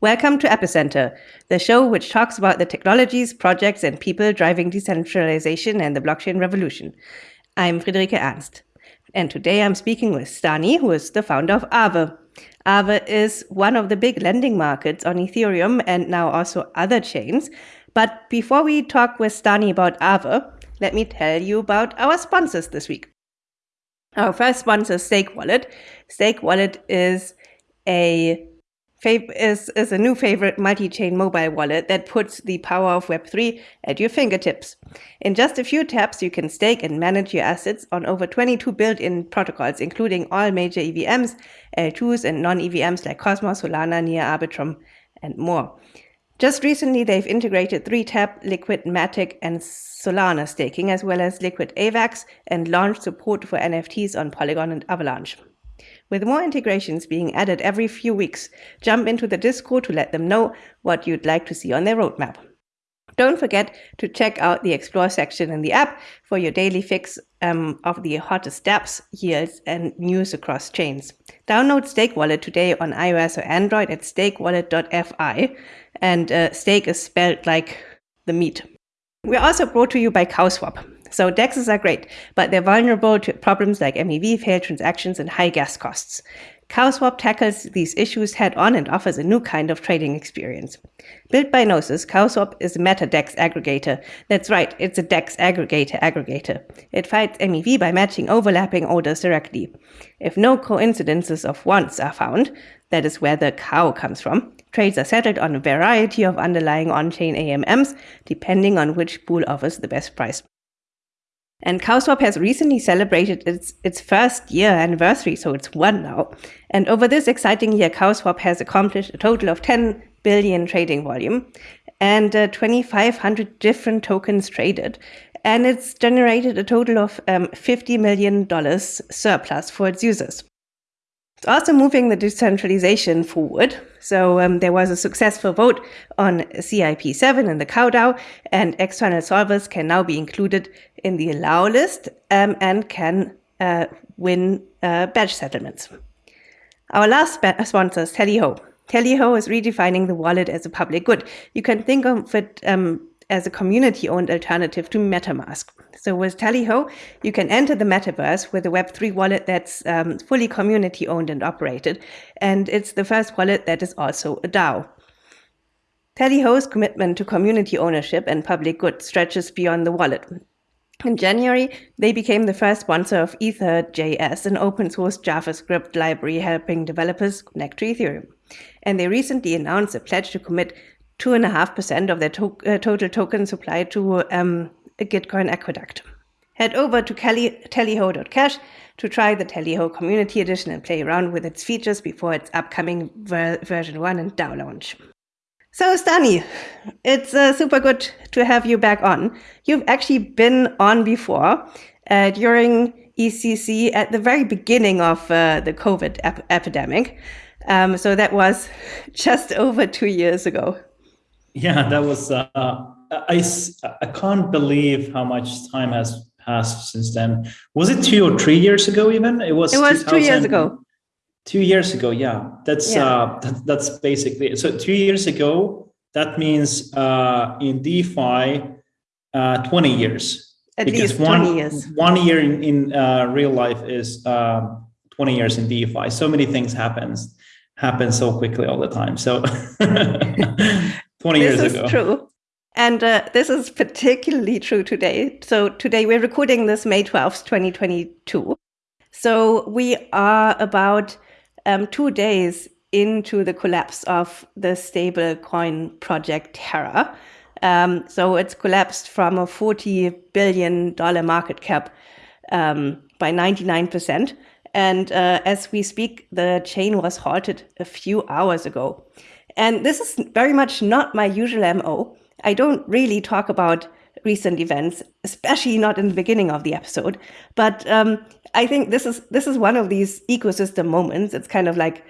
Welcome to Epicenter, the show which talks about the technologies, projects, and people driving decentralization and the blockchain revolution. I'm Friederike Ernst, and today I'm speaking with Stani, who is the founder of Aave. Aave is one of the big lending markets on Ethereum and now also other chains. But before we talk with Stani about Aave, let me tell you about our sponsors this week. Our first sponsor is Stake Wallet. Stake Wallet is a is, is a new favorite multi-chain mobile wallet that puts the power of Web3 at your fingertips. In just a few taps, you can stake and manage your assets on over 22 built-in protocols, including all major EVMs, L2s, and non-EVMs like Cosmos, Solana, Near, Arbitrum, and more. Just recently, they've integrated 3-tap, Liquid Matic, and Solana staking, as well as Liquid AVAX, and launched support for NFTs on Polygon and Avalanche. With more integrations being added every few weeks, jump into the Discord to let them know what you'd like to see on their roadmap. Don't forget to check out the Explore section in the app for your daily fix um, of the hottest dApps, yields, and news across chains. Download Stake Wallet today on iOS or Android at stakewallet.fi, and uh, stake is spelled like the meat. We're also brought to you by CowSwap. So DEXs are great, but they're vulnerable to problems like MEV, failed transactions, and high gas costs. CowSwap tackles these issues head on and offers a new kind of trading experience. Built by Gnosis, CowSwap is a meta-DEX aggregator. That's right, it's a DEX aggregator aggregator. It fights MEV by matching overlapping orders directly. If no coincidences of wants are found, that is where the cow comes from, trades are settled on a variety of underlying on-chain AMMs, depending on which pool offers the best price. And CowSwap has recently celebrated its, its first year anniversary, so it's one now. And over this exciting year, CowSwap has accomplished a total of 10 billion trading volume and uh, 2,500 different tokens traded. And it's generated a total of um, $50 million surplus for its users. Also moving the decentralization forward. So um, there was a successful vote on CIP7 in the CowDAO, and external solvers can now be included in the allow list um, and can uh, win uh, batch settlements. Our last sponsor is Tallyho. Tallyho is redefining the wallet as a public good. You can think of it um, as a community-owned alternative to MetaMask. So with Tallyho, you can enter the metaverse with a Web3 wallet that's um, fully community-owned and operated, and it's the first wallet that is also a DAO. Tallyho's commitment to community ownership and public good stretches beyond the wallet. In January, they became the first sponsor of Ethers.js, an open source JavaScript library helping developers connect to Ethereum. And they recently announced a pledge to commit 2.5% of their to uh, total token supply to um, a Gitcoin aqueduct. Head over to tallyho.cash to try the Tallyho Community Edition and play around with its features before its upcoming ver version 1 and DAO launch. So, Stani, it's uh, super good to have you back on. You've actually been on before uh, during EthCC at the very beginning of uh, the COVID ep epidemic. Um, so that was just over two years ago. Yeah, that was, uh, I, I can't believe how much time has passed since then. Was it two or three years ago even? It was, it was two years ago. Two years ago, yeah. That's, yeah. Uh, that, that's basically, so two years ago, that means uh, in DeFi, uh, 20 years. At because least 20 years. One year in, in uh, real life is uh, 20 years in DeFi. So many things happens happen so quickly all the time. So 20 years ago. This is true. And uh, this is particularly true today. So today we're recording this May 12th, 2022. So we are about um, two days into the collapse of the stablecoin project Terra. Um, so it's collapsed from a $40 billion market cap um, by 99%. And uh, as we speak, the chain was halted a few hours ago. And this is very much not my usual MO. I don't really talk about recent events, especially not in the beginning of the episode. But um, I think this is this is one of these ecosystem moments. It's kind of like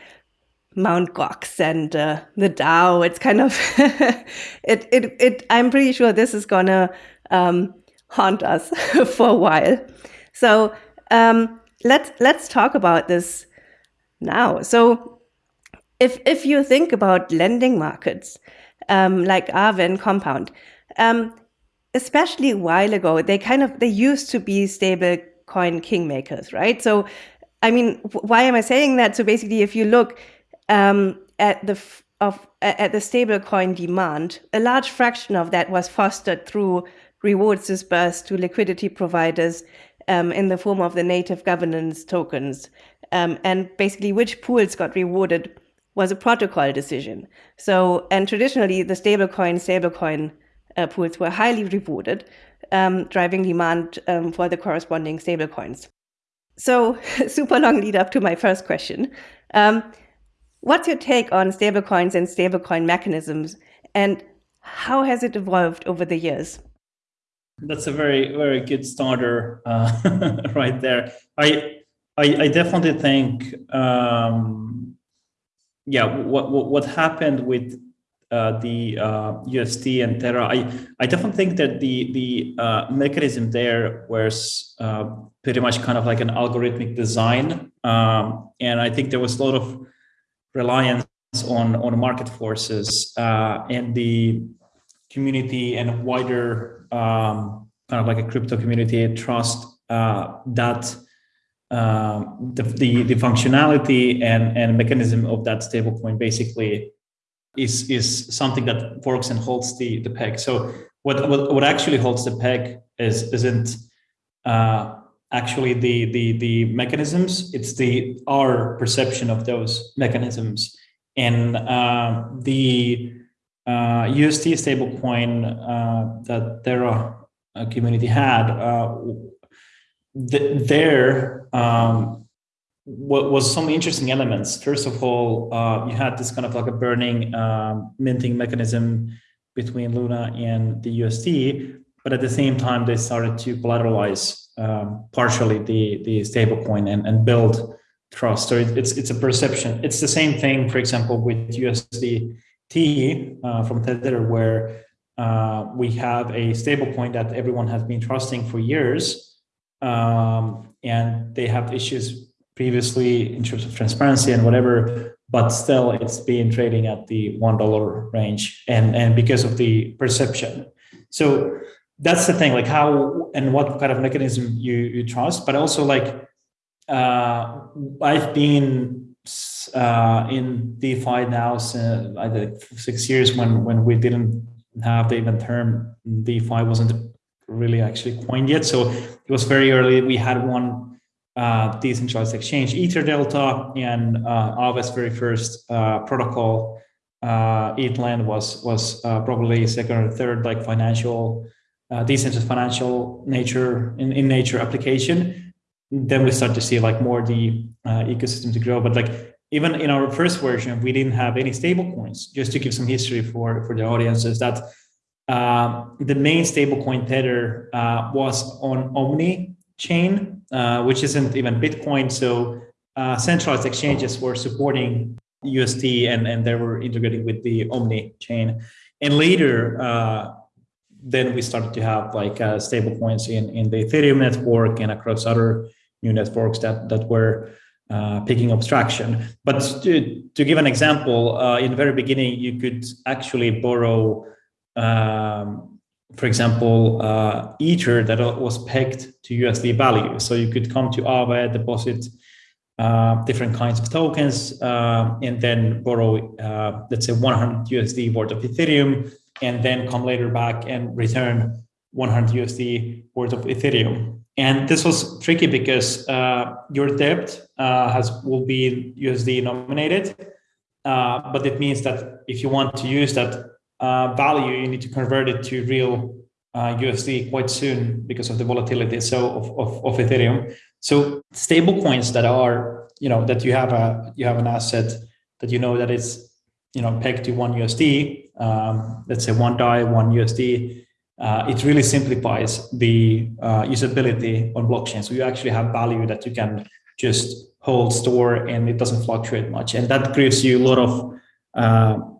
Mount Gox and uh, the DAO. It's kind of it, it it. I'm pretty sure this is gonna um, haunt us for a while. So um, let's let's talk about this now. So if if you think about lending markets um, like Aave and Compound, um, especially a while ago, they kind of they used to be stable coin kingmakers, right? So, I mean, why am I saying that? So basically, if you look um, at the of at the stable coin demand, a large fraction of that was fostered through rewards disbursed to liquidity providers um, in the form of the native governance tokens. Um, and basically, which pools got rewarded was a protocol decision. So, and traditionally, the stablecoin stablecoin uh, pools were highly rewarded, um, driving demand um, for the corresponding stablecoins. So, super long lead up to my first question. Um, what's your take on stablecoins and stablecoin mechanisms, and how has it evolved over the years? That's a very, very good starter uh, right there. I, I, I definitely think um, yeah, what, what, what happened with uh, the uh, UST and Terra, I, I definitely think that the the uh, mechanism there was uh, pretty much kind of like an algorithmic design, um, and I think there was a lot of reliance on on market forces uh, and the community and wider um, kind of like a crypto community trust uh, that um, the, the, the functionality and and mechanism of that stablecoin basically is is something that works and holds the the peg. So what what, what actually holds the peg is isn't uh, actually the the the mechanisms. It's the our perception of those mechanisms and uh, the uh, UST stablecoin uh, that Terra uh, community had uh, th there um, what was some interesting elements. First of all, uh, you had this kind of like a burning um, minting mechanism between Luna and the UST, but at the same time, they started to collateralize um, partially the the stablecoin and, and build trust. So it's it's a perception. It's the same thing, for example, with USDT uh, from Tether, where uh, we have a stablecoin that everyone has been trusting for years um, and they have issues previously in terms of transparency and whatever, but still it's been trading at the one dollar range, and and because of the perception. So that's the thing, like how and what kind of mechanism you you trust, but also like uh, I've been uh, in DeFi now since I think six years when when we didn't have the even term DeFi wasn't really actually coined yet. So it was very early. We had one uh, decentralized exchange, Ether Delta, and uh, very first uh, protocol, uh, ETHLend was was uh, probably second or third like financial, uh, decentralized financial nature in, in nature application. Then we start to see like more the uh, ecosystem to grow. But like even in our first version, we didn't have any stable coins. Just to give some history for for the audiences that the main stablecoin Tether uh, was on Omni chain, uh, which isn't even Bitcoin. So uh, centralized exchanges were supporting UST and, and they were integrating with the Omni chain. And later, uh, then we started to have like uh, stablecoins in, in the Ethereum network and across other new networks that, that were picking up traction. But to, to give an example, in the very beginning, you could actually borrow um, for example, uh, Ether that was pegged to USD value. So you could come to Aave, deposit uh, different kinds of tokens, uh, and then borrow, uh, let's say 100 USD worth of Ethereum, and then come later back and return 100 USD worth of Ethereum. And this was tricky because uh, your debt uh, has will be USD nominated, but it means that if you want to use that uh, value, you need to convert it to real uh, USD quite soon because of the volatility so of, of, of Ethereum. So stable coins that are, you know, that you have a you have an asset that you know that it's, you know, pegged to one USD, um, let's say one DAI, one USD, uh, it really simplifies the uh, usability on blockchain. So you actually have value that you can just hold, store, and it doesn't fluctuate much. And that gives you a lot of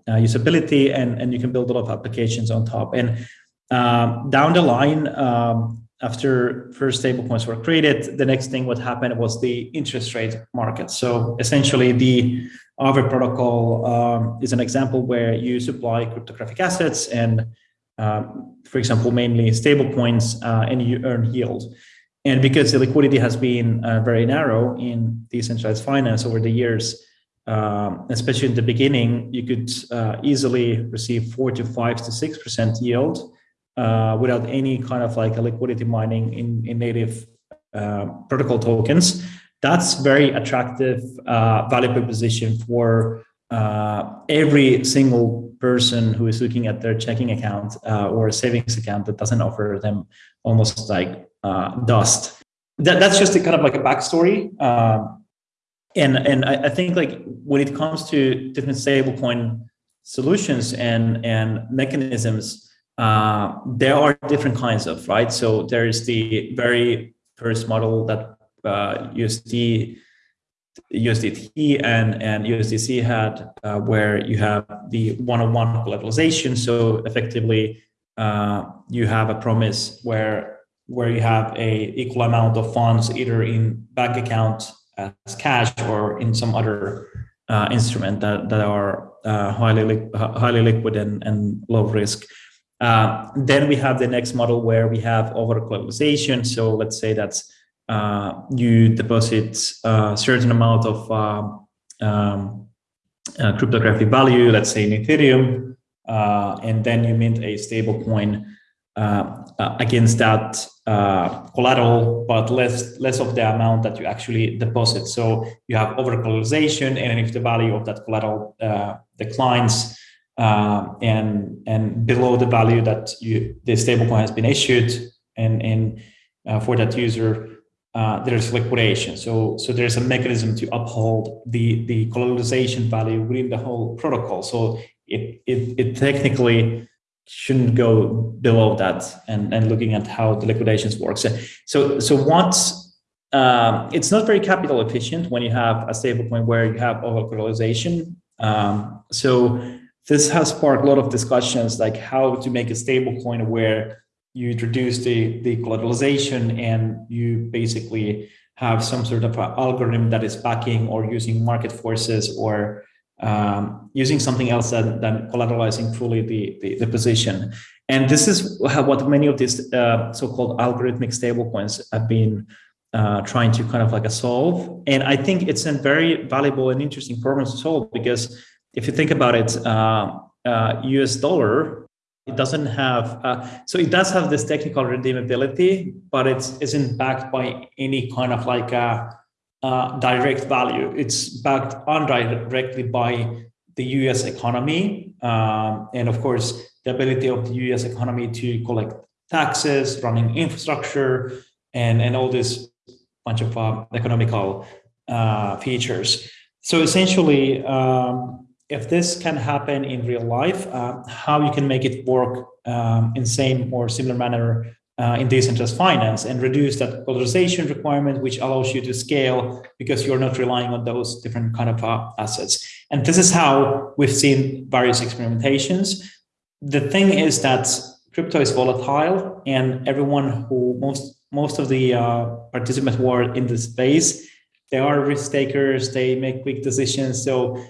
uh, usability and, and you can build a lot of applications on top. And um, down the line, um, after first stablecoins were created, the next thing what happened was the interest rate market. So essentially the Aave protocol um, is an example where you supply cryptographic assets and, um, for example, mainly stable coins, uh, and you earn yield. And because the liquidity has been uh, very narrow in decentralized finance over the years, um, especially in the beginning, you could uh, easily receive four to five to six percent yield uh, without any kind of like a liquidity mining in, in native uh, protocol tokens. That's very attractive uh, value proposition for uh, every single person who is looking at their checking account uh, or a savings account that doesn't offer them almost like dust. That, that's just a kind of like a backstory. Um, and and I, I, think like when it comes to different stablecoin solutions and and mechanisms, uh, there are different kinds of right. So there is the very first model that uh, USD USDT and, and USDC had, uh, where you have the one-on-one collateralization. So effectively, uh, you have a promise where where you have a equal amount of funds either in bank account as cash or in some other uh, instrument that, that are uh, highly li highly liquid and, and low risk. Uh, then we have the next model where we have over collateralization. So let's say that uh, you deposit a certain amount of um, um uh, cryptographic value, let's say in Ethereum, uh, and then you mint a stable coin uh, uh, against that uh, collateral, but less less of the amount that you actually deposit. So you have overcollateralization, and if the value of that collateral declines and and below the value that you the stablecoin has been issued, and and for that user, uh, there's liquidation. So, so there's a mechanism to uphold the, the collateralization value within the whole protocol. So it, it, it technically shouldn't go below that and, and looking at how the liquidations work. So, so, so once um, it's not very capital efficient when you have a stablecoin where you have over collateralization. Um, so this has sparked a lot of discussions like how to make a stable stablecoin where you introduce the, the collateralization and you basically have some sort of algorithm that is backing or using market forces or um, using something else than, than collateralizing fully the, the, the, position. And this is what many of these uh, so-called algorithmic stablecoins have been uh, trying to kind of like a solve. And I think it's a very valuable and interesting problem to solve because if you think about it, uh, US uh, dollar it doesn't have, uh, so it does have this technical redeemability, but it isn't backed by any kind of like a, a direct value. It's backed indirectly by the US economy. Um, and of course, the ability of the US economy to collect taxes, running infrastructure, and, and all this bunch of uh, economical uh, features. So essentially, um, if this can happen in real life, uh, how you can make it work um, in same or similar manner uh, in decentralized finance and reduce that collateralization requirement, which allows you to scale because you're not relying on those different kind of uh, assets. And this is how we've seen various experimentations. The thing is that crypto is volatile and everyone who most most of the uh, participants were in the space, they are risk takers, they make quick decisions. So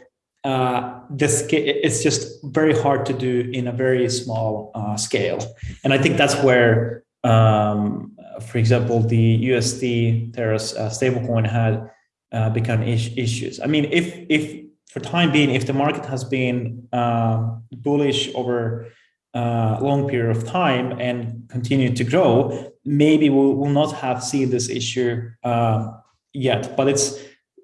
uh, this it's just very hard to do in a very small uh, scale. And I think that's where, um, for example, the USD Terra's uh, stablecoin had uh, become is issues. I mean, if if for time being, if the market has been uh, bullish over a uh, long period of time and continue to grow, maybe we will not have seen this issue um, yet. But it's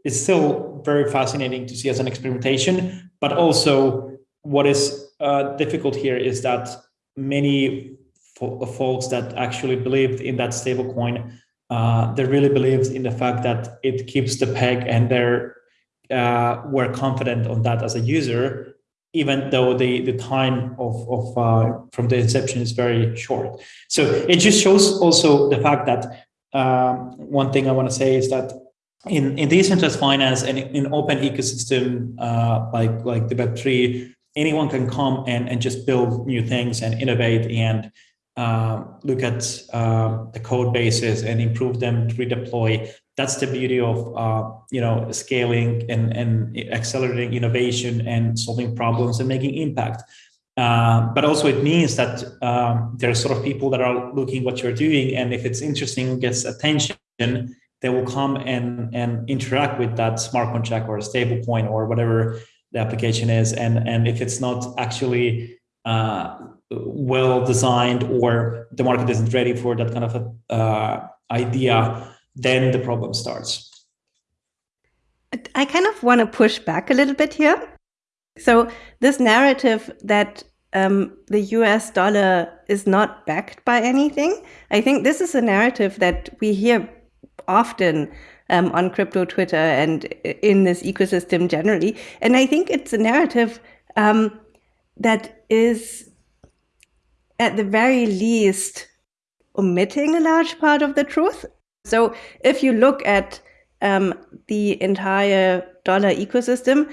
it's still very fascinating to see as an experimentation, but also what is uh, difficult here is that many fo folks that actually believed in that stablecoin, uh, they really believed in the fact that it keeps the peg and they're uh, were confident on that as a user, even though the, the time of, of uh, from the inception is very short. So it just shows also the fact that um, one thing I want to say is that in, in decentralized finance and in open ecosystem uh, like, like the Web3, anyone can come and, and just build new things and innovate and uh, look at uh, the code bases and improve them, redeploy. that's the beauty of uh, you know scaling and, and accelerating innovation and solving problems and making impact. Uh, but also it means that um, there are sort of people that are looking what you're doing, and if it's interesting, gets attention, they will come and and interact with that smart contract or a stable coin or whatever the application is. And and if it's not actually uh, well designed or the market isn't ready for that kind of a, uh, idea, then the problem starts. I kind of want to push back a little bit here so this narrative that um, the US dollar is not backed by anything, I think this is a narrative that we hear often um, on crypto Twitter and in this ecosystem generally. And I think it's a narrative um, that is, at the very least, omitting a large part of the truth. So if you look at um, the entire dollar ecosystem,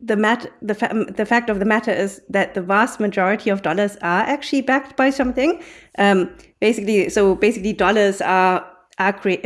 the mat the, fa- the fact of the matter is that the vast majority of dollars are actually backed by something. Um, basically, so basically dollars are.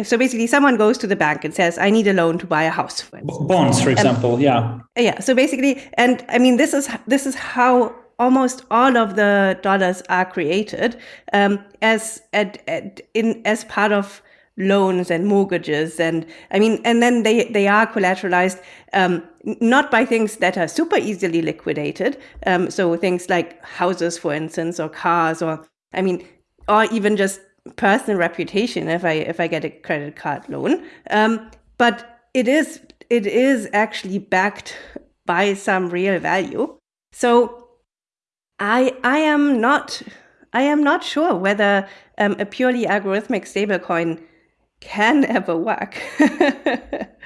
So basically, someone goes to the bank and says, "I need a loan to buy a house." For Bonds, for example, um, yeah, yeah. So basically, and I mean, this is this is how almost all of the dollars are created um, as at, at, in as part of loans and mortgages and i mean and then they they are collateralized um, not by things that are super easily liquidated um, so things like houses for instance or cars or i mean or even just personal reputation if i if i get a credit card loan um, but it is it is actually backed by some real value. So i i am not i am not sure whether um, a purely algorithmic stablecoin can ever work.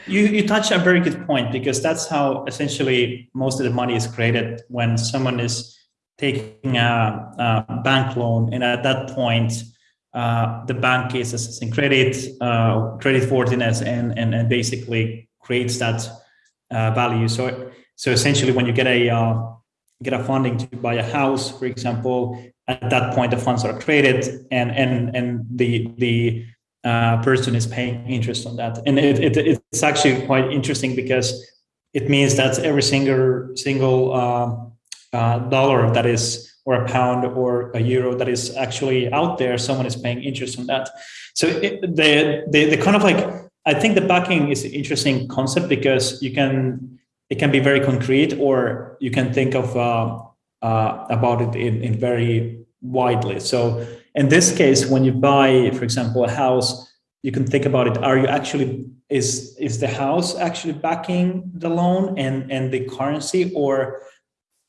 you you touch a very good point because that's how essentially most of the money is created when someone is taking a, a bank loan, and at that point, uh, the bank is assessing credit, uh, credit worthiness, and and and basically creates that uh, value. So so essentially, when you get a uh, get a funding to buy a house, for example, at that point the funds are created, and and and the the uh, person is paying interest on that. And it, it, it's actually quite interesting because it means that every single single uh, uh, dollar that is or a pound or a euro that is actually out there, someone is paying interest on that. So it, the, the the kind of like I think the backing is an interesting concept because you can it can be very concrete or you can think of uh, uh, about it in, in very widely. So in this case, when you buy, for example, a house, you can think about it. Are you actually is is the house actually backing the loan and and the currency, or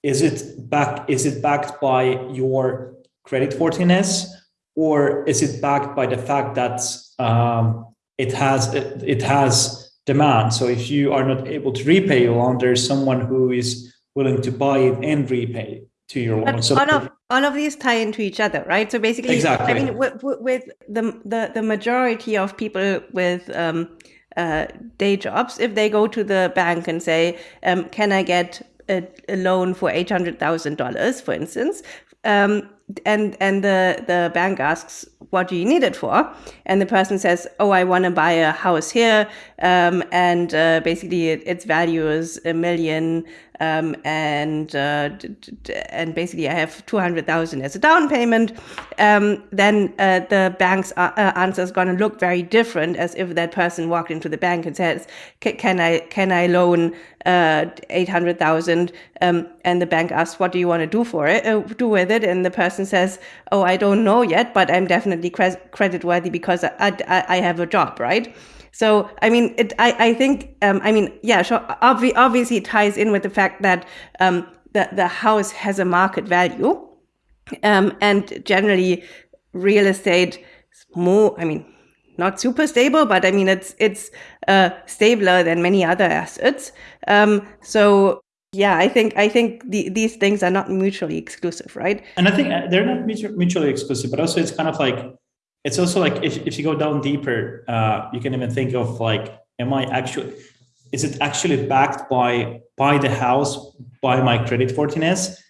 is it back? Is it backed by your credit worthiness, or is it backed by the fact that um, it has it, it has demand? So if you are not able to repay your loan, there's someone who is willing to buy it and repay to your loan. So all of all of these tie into each other, right? So basically, exactly. I mean, with, with the, the the majority of people with um, uh, day jobs, if they go to the bank and say, um, "Can I get a, a loan for eight hundred thousand dollars," for instance, um, and and the the bank asks, "What do you need it for?" and the person says, "Oh, I want to buy a house here, um, and uh, basically it, its value is a million um, and uh, and basically I have two hundred thousand as a down payment, um, then uh, the bank's uh, answer is going to look very different as if that person walked into the bank and says, "Can I can I loan uh, eight hundred thousand? Um, and the bank asks, "What do you want to do for it? Uh, do with it?" And the person says, "Oh, I don't know yet, but I'm definitely cre- credit worthy because I, I, I have a job, right?" So, I mean, it, I, I think, um, I mean, yeah, sure, obvi- obviously it ties in with the fact that um, the, the house has a market value. Um, and generally, real estate more, I mean, not super stable, but I mean, it's, it's uh, stabler than many other assets. Um, so, yeah, I think I think the, these things are not mutually exclusive, right? And I think uh, they're not mutually exclusive, but also it's kind of like it's also like if, if you go down deeper uh, you can even think of like am i actually is it actually backed by by the house by my credit worthiness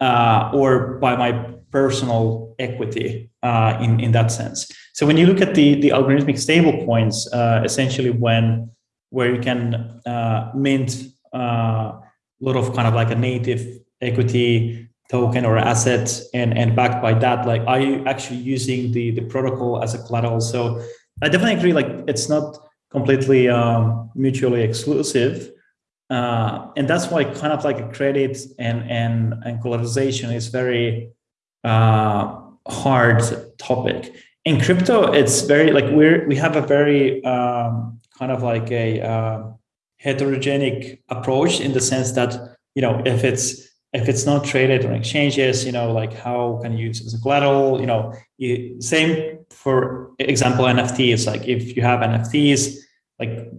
uh, or by my personal equity uh, in in that sense. So when you look at the the algorithmic stable coins, uh, essentially when where you can uh, mint uh, a lot of kind of like a native equity token or asset and and backed by that like are you actually using the the protocol as a collateral? So i definitely agree like it's not completely um, mutually exclusive uh, and that's why kind of like a credit and and and collateralization is very uh, hard topic. In crypto it's very like we're we have a very um, kind of like a uh, heterogenic approach in the sense that you know if it's if it's not traded on exchanges you know like how can you use it as a collateral? You know you, same for example nfts like if you have nfts like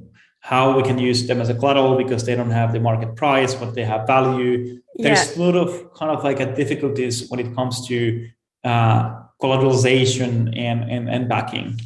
how we can use them as a collateral because they don't have the market price but they have value. There's yeah. a lot of kind of like a difficulties when it comes to uh, collateralization and, and and backing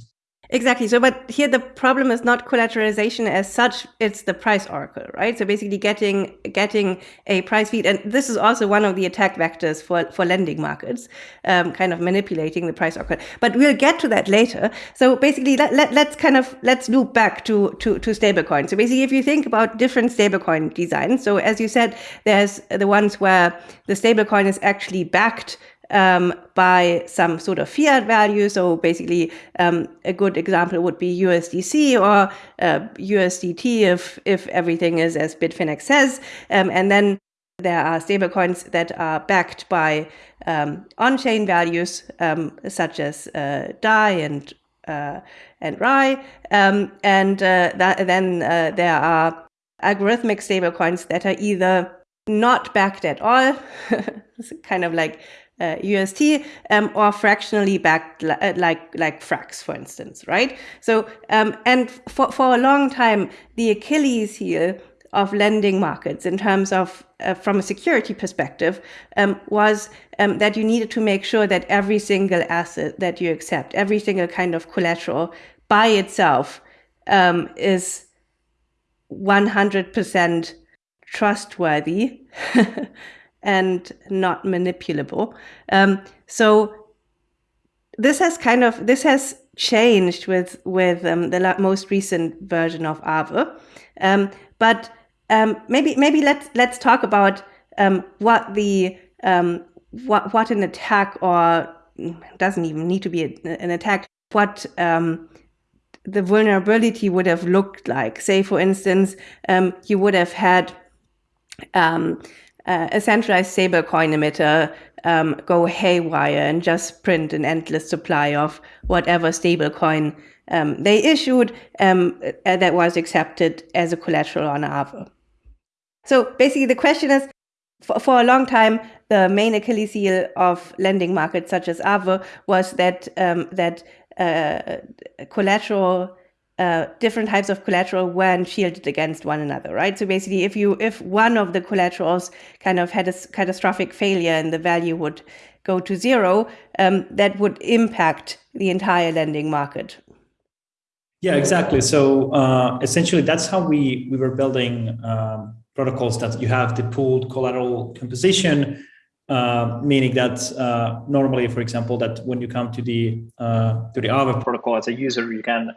Exactly. So, but here the problem is not collateralization as such; it's the price oracle, right? So basically, getting getting a price feed, and this is also one of the attack vectors for for lending markets, um, kind of manipulating the price oracle. But we'll get to that later. So basically, let, let let's kind of let's loop back to to to stablecoin. So basically, if you think about different stablecoin designs, so as you said, there's the ones where the stablecoin is actually backed um, by some sort of fiat value. So basically, um, a good example would be USDC or uh, USDT if if everything is as Bitfinex says, um, and then there are stablecoins that are backed by um, on-chain values um, such as uh, DAI and uh, and RAI, um, and uh, that, then uh, there are algorithmic stablecoins that are either not backed at all, kind of like uh, UST um, or fractionally backed uh, like like Frax, for instance, right? So um, and for for a long time, the Achilles heel of lending markets in terms of uh, from a security perspective um, was um, that you needed to make sure that every single asset that you accept, every single kind of collateral by itself um, is 100% trustworthy and not manipulable. Um, so this has kind of this has changed with with um, the most recent version of Aave. Um, but um, maybe maybe let's let's talk about um, what the um, what what an attack or doesn't even need to be a, an attack. What the vulnerability would have looked like. Say, for instance, you would have had um, uh, a centralized stablecoin emitter um, go haywire and just print an endless supply of whatever stablecoin um, they issued um, uh, that was accepted as a collateral on Aave. So basically, the question is for, for a long time, the main Achilles heel of lending markets such as Aave was that um, that uh, collateral uh, different types of collateral weren't shielded against one another, right? So basically, if you if one of the collaterals kind of had a catastrophic failure and the value would go to zero, um, that would impact the entire lending market. Yeah, exactly. So uh, essentially, that's how we we were building um, protocols that you have the pooled collateral composition. Uh, meaning that uh, normally, for example, that when you come to the uh, to the Aave protocol as a user, you can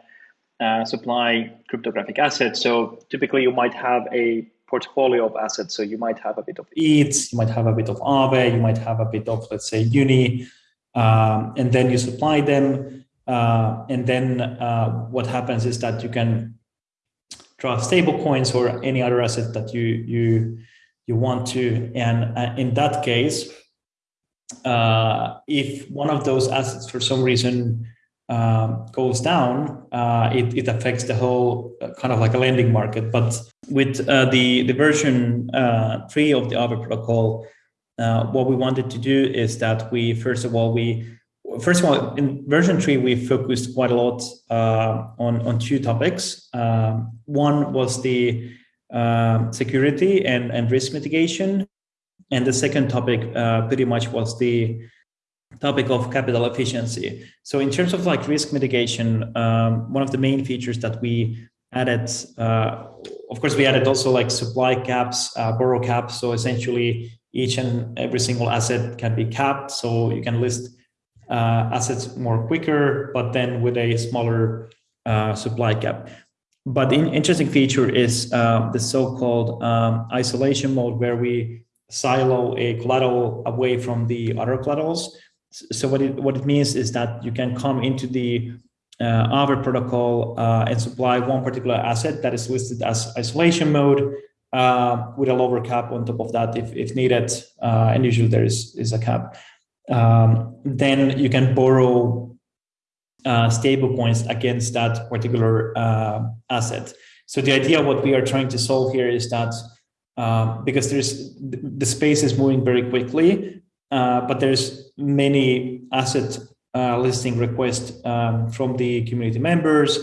uh, supply cryptographic assets. So typically you might have a portfolio of assets. So you might have a bit of ETH, you might have a bit of Aave, you might have a bit of, let's say, Uni, um, and then you supply them. Uh, and then uh, what happens is that you can draw stable coins or any other asset that you you you want to. And uh, in that case, uh, if one of those assets for some reason um, goes down, uh, it, it affects the whole uh, kind of like a lending market. But with uh, the, the version uh, three of the Aave protocol, uh, what we wanted to do is that we, first of all, we, first of all, in version three, we focused quite a lot on, on two topics. Um, one was the um, security and, and risk mitigation. And the second topic pretty much was the topic of capital efficiency. So in terms of like risk mitigation, um, one of the main features that we added, uh, of course, we added also like supply caps, uh, borrow caps. So essentially, each and every single asset can be capped. So you can list uh, assets more quicker, but then with a smaller uh, supply cap. But the interesting feature is uh, the so-called um, isolation mode where we silo a collateral away from the other collaterals. So what it, what it means is that you can come into the uh, protocol uh, and supply one particular asset that is listed as isolation mode uh, with a lower cap on top of that if, if needed, uh, and usually there is, is a cap. Um, then you can borrow uh, stable coins against that particular uh, asset. So the idea what we are trying to solve here is that um, because there's the space is moving very quickly, uh, but there's many asset uh, listing requests um, from the community members,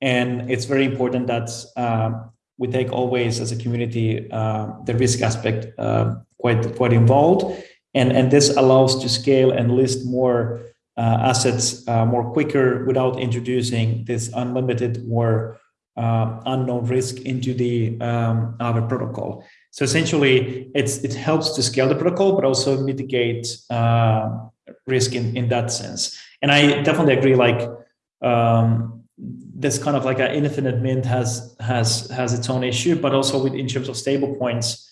and it's very important that um, we take always as a community uh, the risk aspect uh, quite quite involved, and and this allows to scale and list more uh, assets uh, more quicker without introducing this unlimited or uh, unknown risk into the um, protocol. So essentially, it helps to scale the protocol, but also mitigate uh, risk in in that sense. And I definitely agree. Like um, this kind of like an infinite mint has has has its own issue, but also with in terms of stable coins,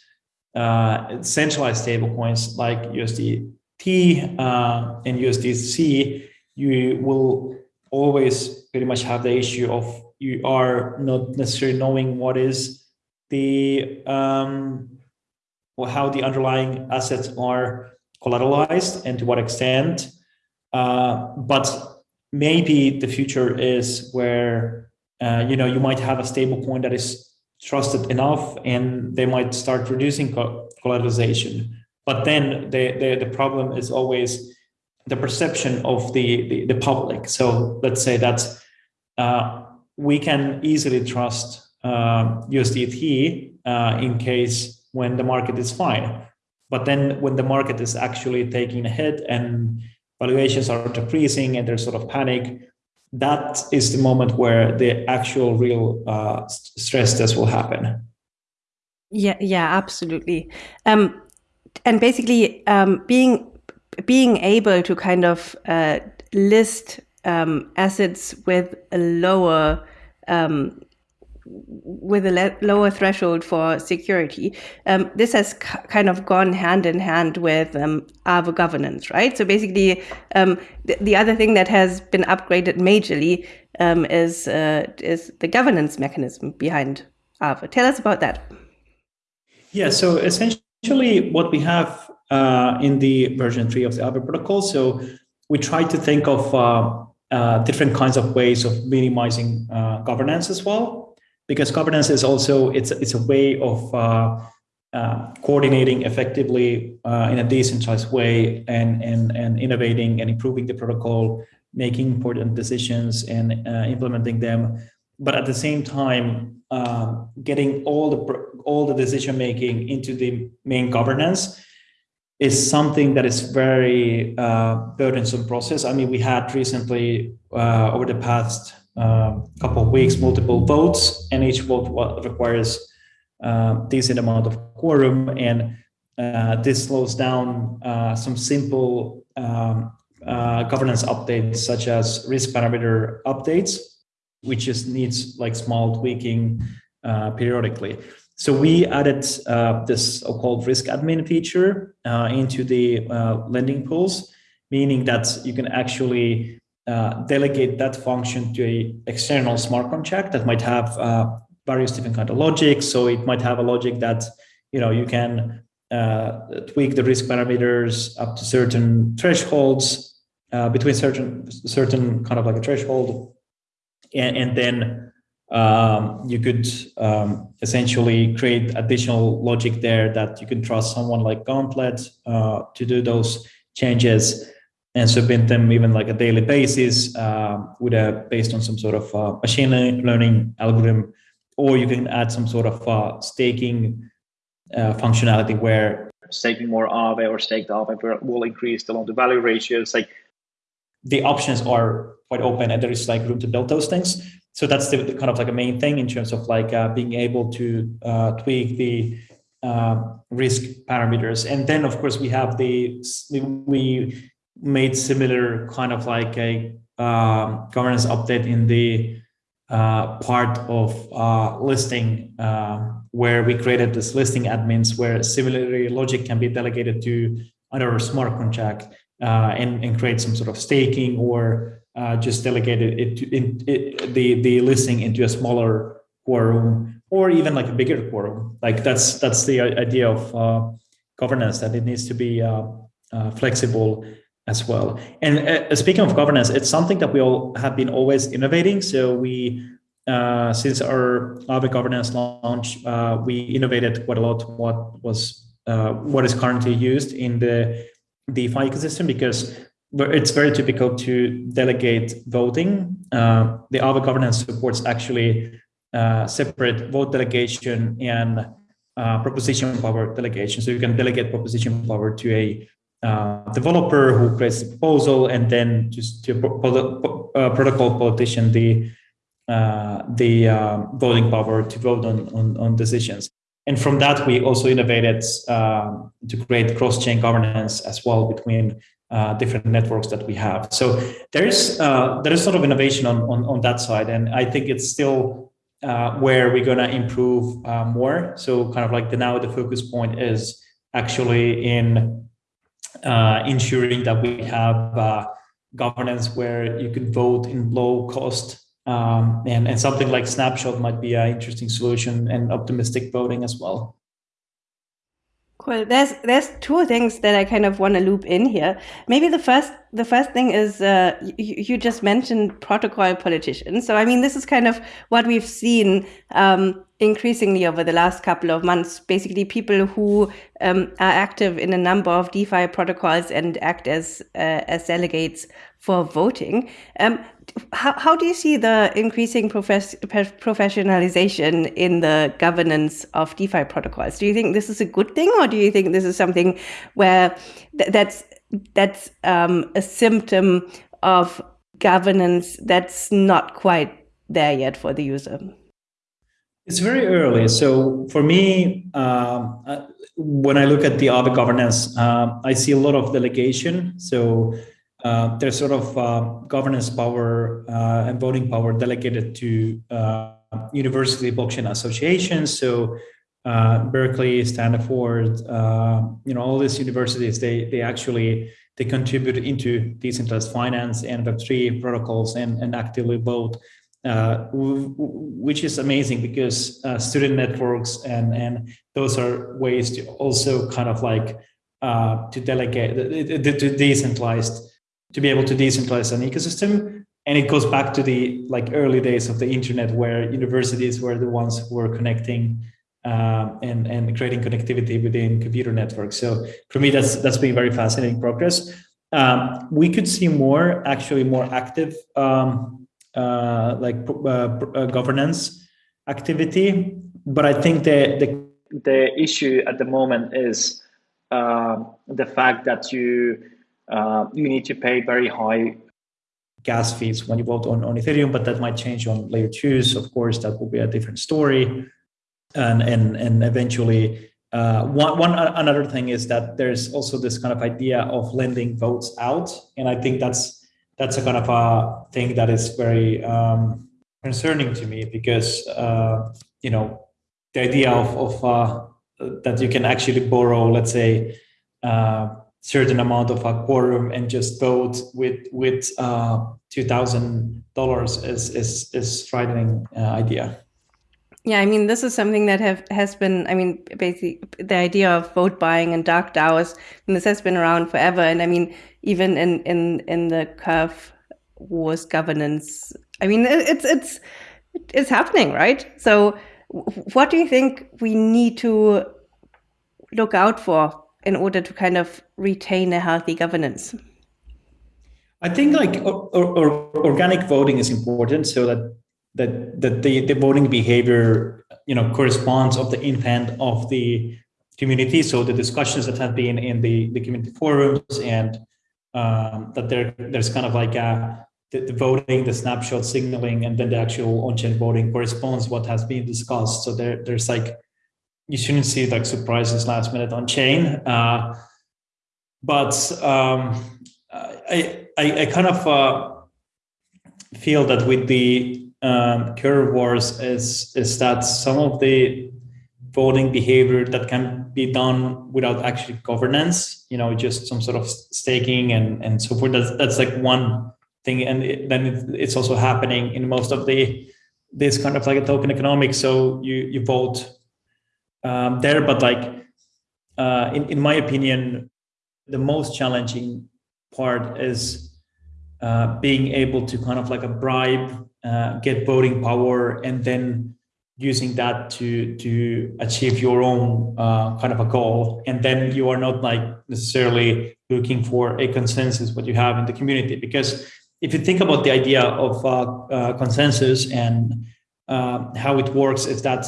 uh, centralized stable coins like USDT uh, and USDC, you will always pretty much have the issue of you are not necessarily knowing what is the um, or how the underlying assets are collateralized and to what extent. Uh, but maybe the future is where uh, you know you might have a stable coin that is trusted enough and they might start reducing collateralization but then the, the, the problem is always the perception of the, the, the public so let's say that uh, we can easily trust USDT uh, in case when the market is fine but then when the market is actually taking a hit and valuations are decreasing and there's sort of panic, that is the moment where the actual real uh, stress test will happen. Yeah, yeah, absolutely. Um, and basically, um, being being able to kind of uh, list um, assets with a lower um, with a lower threshold for security. Um, this has kind of gone hand in hand with um, governance, right? So basically, um, th the other thing that has been upgraded majorly um, is uh, is the governance mechanism behind Aave. Tell us about that. Yeah, so essentially what we have uh, in the version three of the Aave protocol, so we try to think of uh, uh different kinds of ways of minimizing uh, governance as well because governance is also it's it's a way of uh, uh, coordinating effectively uh, in a decentralized way and and and innovating and improving the protocol, making important decisions and uh, implementing them, but at the same time um, getting all the all the decision making into the main governance is something that is very uh, burdensome process. I mean, we had recently uh, over the past um, couple of weeks, multiple votes, and each vote requires uh, decent amount of quorum, and uh, this slows down uh, some simple um, uh, governance updates, such as risk parameter updates, which just needs like small tweaking uh, periodically. So we added this so-called risk admin feature into the lending pools, meaning that you can actually uh, delegate that function to a external smart contract that might have uh, various different kind of logic. So it might have a logic that you know you can uh, tweak the risk parameters up to certain thresholds uh, between certain certain kind of like a threshold, and, and then um, you could um, essentially create additional logic there that you can trust someone like Gauntlet uh, to do those changes and submit them even like a daily basis uh, with a based on some sort of uh, machine learning algorithm, or you can add some sort of uh, staking uh, functionality where staking more Aave or staked Aave will increase the loan to value ratios. Like the options are quite open, and there is like room to build those things. So that's the, the kind of like a main thing in terms of like uh, being able to uh, tweak the risk parameters. And then, of course, we have the we made similar kind of like a uh, governance update in the uh, part of uh, listing uh, where we created this listing admins where similarly logic can be delegated to either a smart contract uh, and, and create some sort of staking or uh, just delegate it, to, in, it, the, the listing into a smaller quorum or even like a bigger quorum. Like that's that's the idea of governance that it needs to be flexible as well. And uh, speaking of governance, it's something that we all have been always innovating. So we, uh, since our Aave governance launch, uh, we innovated quite a lot what was uh, what is currently used in the DeFi ecosystem because it's very typical to delegate voting. Uh, the Aave governance supports actually uh, separate vote delegation and proposition power delegation. So you can delegate proposition power to a uh, developer who creates the proposal and then just to uh, protocol politician the uh, the uh, voting power to vote on, on, on decisions. And from that, we also innovated um, to create cross-chain governance as well between uh, different networks that we have. So there is there is sort of innovation on, on on that side, and I think it's still where we're gonna improve more. So kind of like the now the focus point is actually in uh, ensuring that we have uh, governance where you can vote in low cost um, and, and something like snapshot might be an interesting solution and optimistic voting as well. Cool. There's there's two things that I kind of want to loop in here. Maybe the first the first thing is uh, you, you, just mentioned protocol politicians. So I mean, this is kind of what we've seen um, increasingly over the last couple of months. Basically, people who um, are active in a number of DeFi protocols and act as uh, as delegates for voting. Um, how, how do you see the increasing profes professionalization in the governance of DeFi protocols? Do you think this is a good thing, or do you think this is something where th that's that's um, a symptom of governance that's not quite there yet for the user? It's very early. So for me, um, uh, when I look at the Aave governance, uh, I see a lot of delegation. So uh, there's sort of uh, governance power uh, and voting power delegated to uh, university blockchain associations. So Berkeley, Stanford, you know, all these universities, they they actually they contribute into decentralized finance and Web3 protocols and, and actively vote uh, which is amazing because uh, student networks and and those are ways to also kind of like uh, to delegate to decentralized to be able to decentralize an ecosystem. And it goes back to the like early days of the internet where universities were the ones who were connecting um, and and creating connectivity within computer networks. So for me that's that's been very fascinating progress. Um, we could see more actually more active um, uh, like uh, uh, governance activity. But I think the, the, the issue at the moment is the fact that you you need to pay very high gas fees when you vote on, on Ethereum, but that might change on layer twos. Of course, that will be a different story. And, and, and eventually, uh, one, one another thing is that there's also this kind of idea of lending votes out. And I think that's that's a kind of a thing that is very um, concerning to me because uh, you know the idea of, of uh, that you can actually borrow, let's say, uh, certain amount of a quorum and just vote with with uh, two thousand dollars is is is frightening uh, idea. Yeah, I mean, this is something that have has been. I mean, basically, the idea of vote buying and dark DAOs, and this has been around forever. And I mean, even in in in the curve wars governance, I mean, it's it's it's happening, right? So, what do you think we need to look out for in order to kind of retain a healthy governance? I think like or, or, organic voting is important so that that that the, the voting behavior you know corresponds of the intent of the community so the discussions that have been in the the community forums and um, that there there's kind of like a the, the, voting the snapshot signaling and then the actual on-chain voting corresponds what has been discussed so there there's like you shouldn't see like surprises last minute on chain. Uh, but um, I, I, I kind of uh, feel that with the um, curve wars is is that some of the voting behavior that can be done without actually governance, you know, just some sort of staking and and so forth. That's that's like one thing, and it, then it, it's also happening in most of the this kind of like a token economics. So you you vote um, there, but like uh, in in my opinion, the most challenging part is uh, being able to kind of like a bribe, uh, get voting power, and then using that to to achieve your own uh, kind of a goal. And then you are not like necessarily looking for a consensus what you have in the community because if you think about the idea of uh, uh, consensus and how it works, is that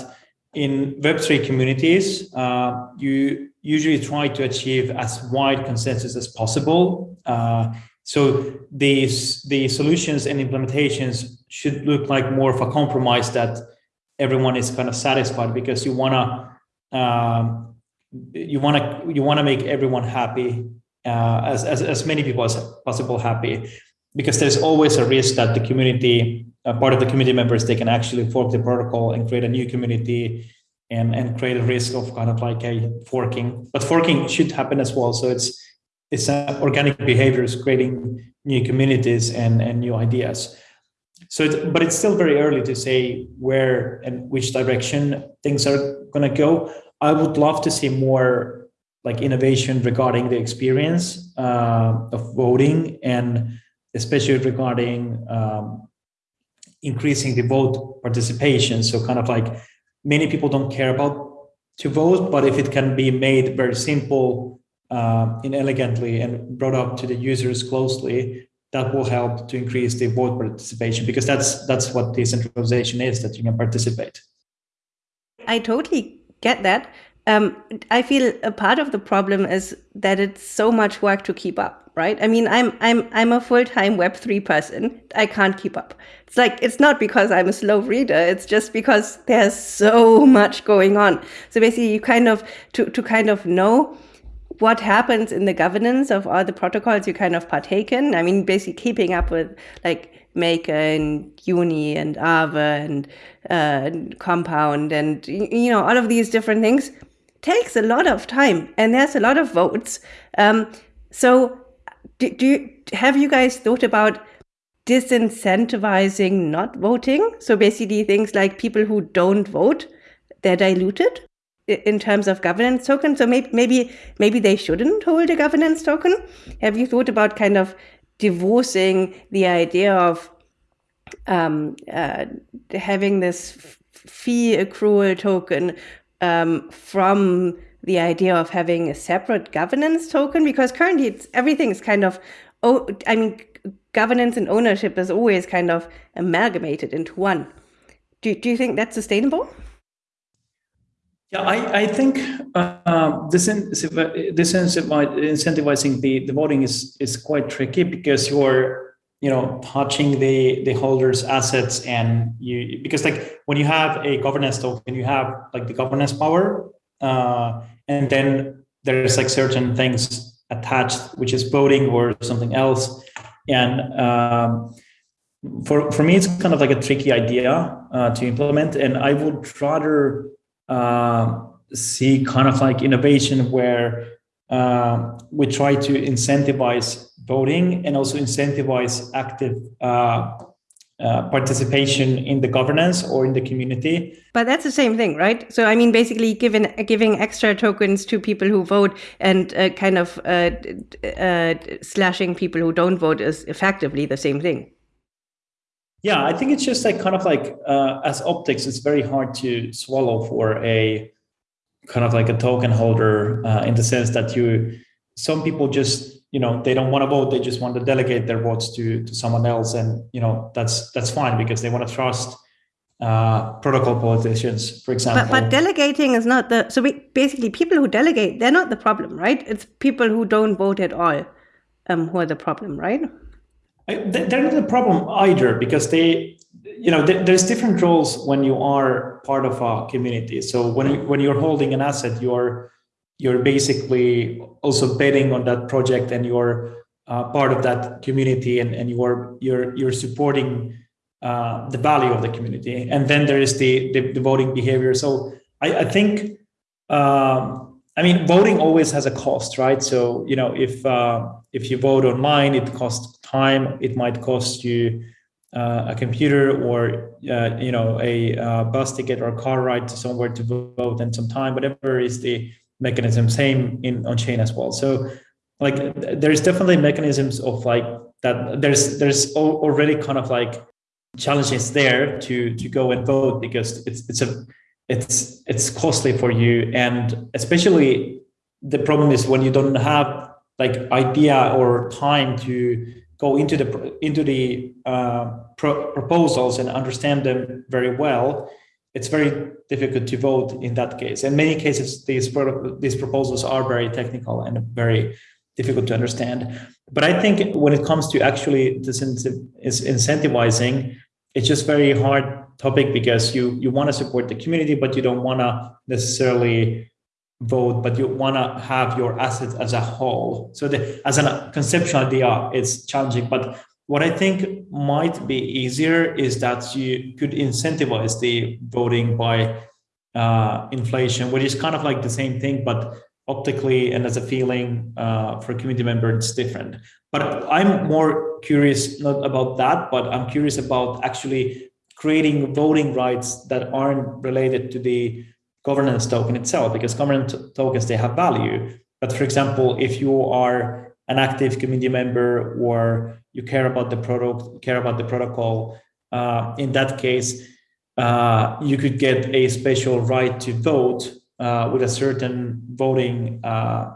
in Web3 communities, you usually try to achieve as wide consensus as possible. So these the solutions and implementations should look like more of a compromise that everyone is kind of satisfied because you wanna um, you wanna you wanna make everyone happy uh, as, as as many people as possible happy because there's always a risk that the community uh, part of the community members they can actually fork the protocol and create a new community and and create a risk of kind of like a forking. But forking should happen as well. So it's it's organic behaviors creating new communities and and new ideas. So but it's still very early to say where and which direction things are going to go. I would love to see more like innovation regarding the experience uh, of voting and especially regarding um, increasing the vote participation. So kind of like many people don't care about to vote, but if it can be made very simple uh, and elegantly and brought up to the users closely, that will help to increase the vote participation because that's that's what decentralization is that you can participate. I totally get that. Um, I feel a part of the problem is that it's so much work to keep up right? I mean, I'm I'm I'm a full-time web3 person. I can't keep up. It's like it's not because I'm a slow reader, it's just because there's so much going on. So basically you kind of to to kind of know what happens in the governance of all the protocols you kind of partake in. I mean, basically keeping up with like Maker and Uni and Aave and, uh, and Compound and you know all of these different things takes a lot of time and there's a lot of votes. Um, so do, do you, have you guys thought about disincentivizing not voting? So basically things like people who don't vote, they're diluted in terms of governance token. So maybe, maybe, maybe they shouldn't hold a governance token. Have you thought about kind of divorcing the idea of um, uh, having this fee accrual token um, from the idea of having a separate governance token because currently it's everything is kind of oh I mean governance and ownership is always kind of amalgamated into one. Do, do you think that's sustainable? Yeah, I, I think uh, this, this incentivizing the, the voting is, is quite tricky because you're you know touching the the holders assets and you because like when you have a governance token you have like the governance power uh, and then there's like certain things attached, which is voting or something else. And um, for for me, it's kind of like a tricky idea uh, to implement, and I would rather uh, see kind of like innovation where uh, we try to incentivize voting and also incentivize active uh, uh, participation in the governance or in the community. But that's the same thing, right? So I mean, basically, giving giving extra tokens to people who vote and uh, kind of uh, uh, slashing people who don't vote is effectively the same thing. Yeah, I think it's just like kind of like uh, as optics, it's very hard to swallow for a kind of like a token holder in the sense that you some people just you know they don't want to vote they just want to delegate their votes to to someone else and you know that's that's fine because they want to trust uh, protocol politicians for example but, but delegating is not the so we, basically people who delegate they're not the problem right? It's people who don't vote at all um, who are the problem right they're not a problem either because they you know there's different roles when you are part of a community. So when you, when you're holding an asset, you're you're basically also betting on that project and you're uh, part of that community and, and you're you're you're supporting uh, the value of the community. And then there is the the, the voting behavior. So I, I think um, I mean voting always has a cost, right? So you know if uh, if you vote online, it costs time. It might cost you uh, a computer or uh, you know a uh, bus ticket or car ride to somewhere to vote and some time, whatever is the mechanism. Same in on chain as well. So like there's definitely mechanisms of like that. There's there's already kind of like challenges there to to go and vote because it's it's a it's it's costly for you and especially the problem is when you don't have like idea or time to go into the into the uh, pro proposals and understand them very well it's very difficult to vote in that case. In many cases these these proposals are very technical and very difficult to understand. But i think when it comes to actually this incentivizing it's just very hard topic because you you want to support the community but you don't want to necessarily vote, but you want to have your assets as a whole. So the, as a conceptual idea, it's challenging. But what I think might be easier is that you could incentivize the voting by uh, inflation, which is kind of like the same thing, but optically and as a feeling uh, for a community member, it's different. But I'm more curious not about that, but I'm curious about actually creating voting rights that aren't related to the governance token itself because governance tokens they have value. But for example if you are an active community member or you care about the product care about the protocol uh, in that case uh, you could get a special right to vote uh, with a certain voting uh,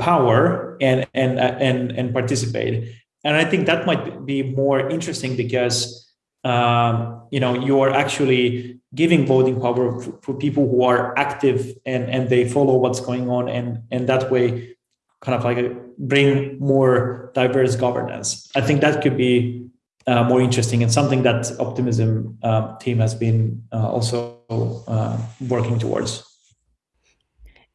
power and and and and participate. And i think that might be more interesting because um, you know you are actually giving voting power for, for, people who are active and and they follow what's going on and and that way kind of like bring more diverse governance. I think that could be uh, more interesting and something that optimism uh, team has been uh, also uh, working towards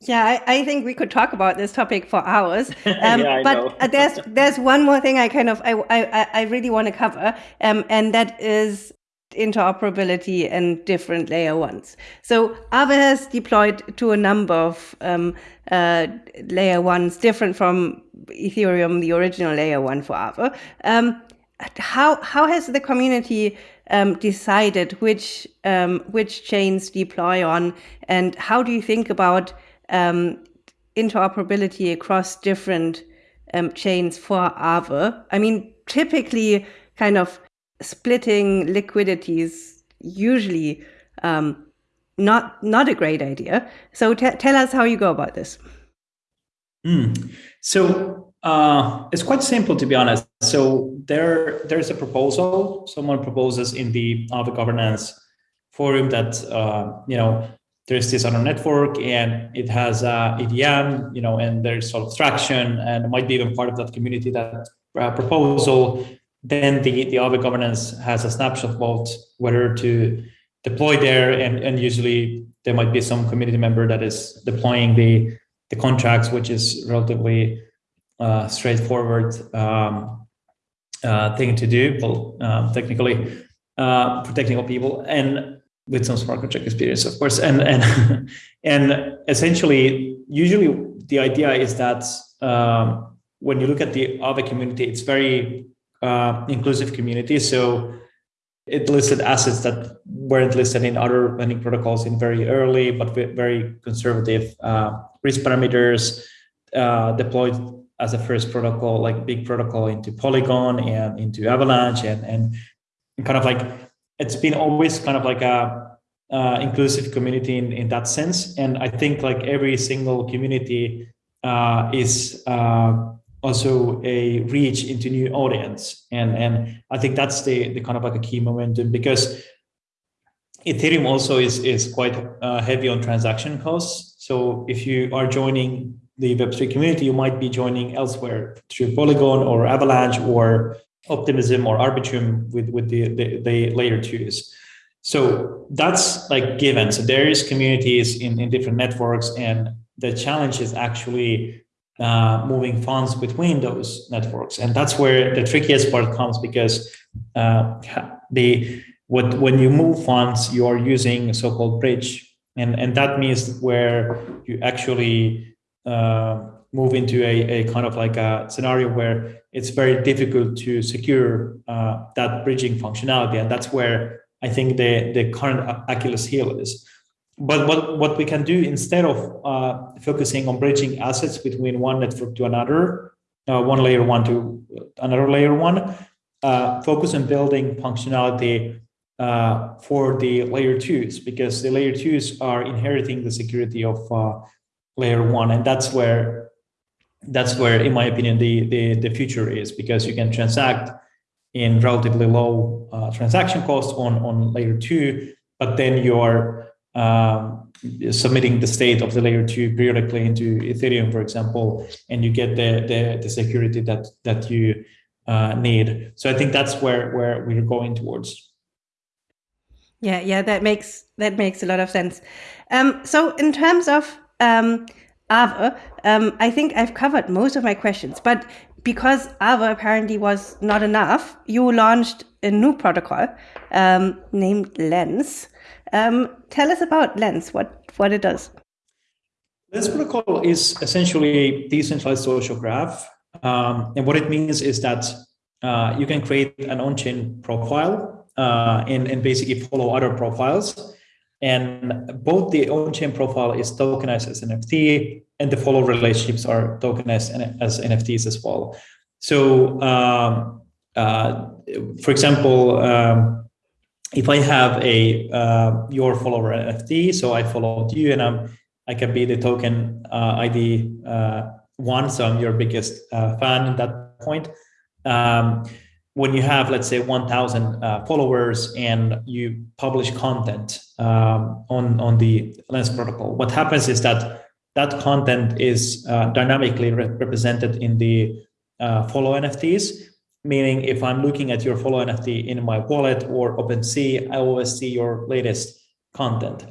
yeah, I, I, think we could talk about this topic for hours. Um, yeah, but there's there's one more thing I kind of I I, I really want to cover, um, and that is interoperability and different layer ones. So Aave has deployed to a number of um, uh, layer ones, different from Ethereum, the original layer one for Aave. Um, how how has the community um, decided which um, which chains deploy on, and how do you think about um, interoperability across different um, chains for Aave? I mean, typically, kind of splitting liquidities usually um, not not a great idea. So tell us how you go about this. Mm. So uh, it's quite simple to be honest. So there there's a proposal. Someone proposes in the Aave governance forum that uh, you know there's this other network and it has a EVM, you know, and there's sort of traction and it might be even part of that community that uh, proposal then the, the Aave governance has a snapshot about whether to deploy there. And, and usually there might be some community member that is deploying the, the contracts, which is relatively uh, straightforward um, uh, thing to do, well, um, technically, uh, for technical people, and with some smart contract experience, of course. And, and, and essentially, usually the idea is that um, when you look at the Aave community, it's very uh, inclusive community. So it listed assets that weren't listed in other lending protocols in very early, but very conservative uh, risk parameters uh, deployed as a first protocol, like big protocol into Polygon and into Avalanche and, and kind of like, it's been always kind of like a uh, inclusive community in, in that sense. And I think like every single community uh, is uh, also a reach into new audience. And, and I think that's the, the kind of like a key momentum because Ethereum also is, is quite uh, heavy on transaction costs. So if you are joining the Web3 community, you might be joining elsewhere through Polygon or Avalanche or Optimism or Arbitrum with, with the, the, the layer twos. So that's like given. So there is communities in, in different networks and the challenge is actually uh, moving funds between those networks. And that's where the trickiest part comes because uh, the what when you move funds, you are using a so-called bridge. And, and that means where you actually uh, move into a, a kind of like a scenario where it's very difficult to secure uh, that bridging functionality. And that's where I think the, the current Achilles heel is. But what, what we can do instead of uh, focusing on bridging assets between one network to another, uh, one layer one to another layer one, uh, focus on building functionality uh, for the layer twos because the layer twos are inheriting the security of uh, layer one, and that's where that's where, in my opinion, the the, the future is because you can transact in relatively low uh, transaction costs on on layer two, but then you're um, submitting the state of the layer two periodically into Ethereum, for example, and you get the the, the security that that you uh, need. So I think that's where where we're going towards. Yeah, yeah, that makes that makes a lot of sense. Um, so in terms of um, Aave, um, I think I've covered most of my questions, but because Aave apparently was not enough, you launched a new protocol um, named Lens. Um, tell us about Lens, what, what it does. Lens protocol is essentially a decentralized social graph. Um, and what it means is that uh, you can create an on-chain profile uh, and, and basically follow other profiles. And both the on-chain profile is tokenized as NFT and the follow relationships are tokenized as NFTs as well. So, um, uh, for example, um, if I have a uh, your follower NFT, so I followed you, and I'm I can be the token uh, ID uh, one, so I'm your biggest uh, fan at that point. Um, when you have, let's say, 1,000 uh, followers and you publish content um, on on the Lens protocol, what happens is that that content is uh, dynamically re represented in the follow NFTs meaning if I'm looking at your follow NFT in my wallet or OpenSea, I always see your latest content.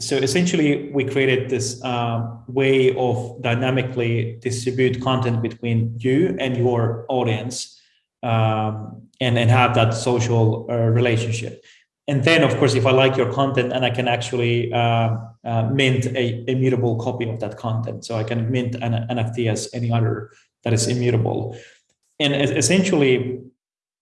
So essentially, we created this uh, way of dynamically distribute content between you and your audience um, and, and have that social uh, relationship. And then, of course, if I like your content and I can actually uh, uh mint a immutable copy of that content. So I can mint an NFT as any other that is immutable and essentially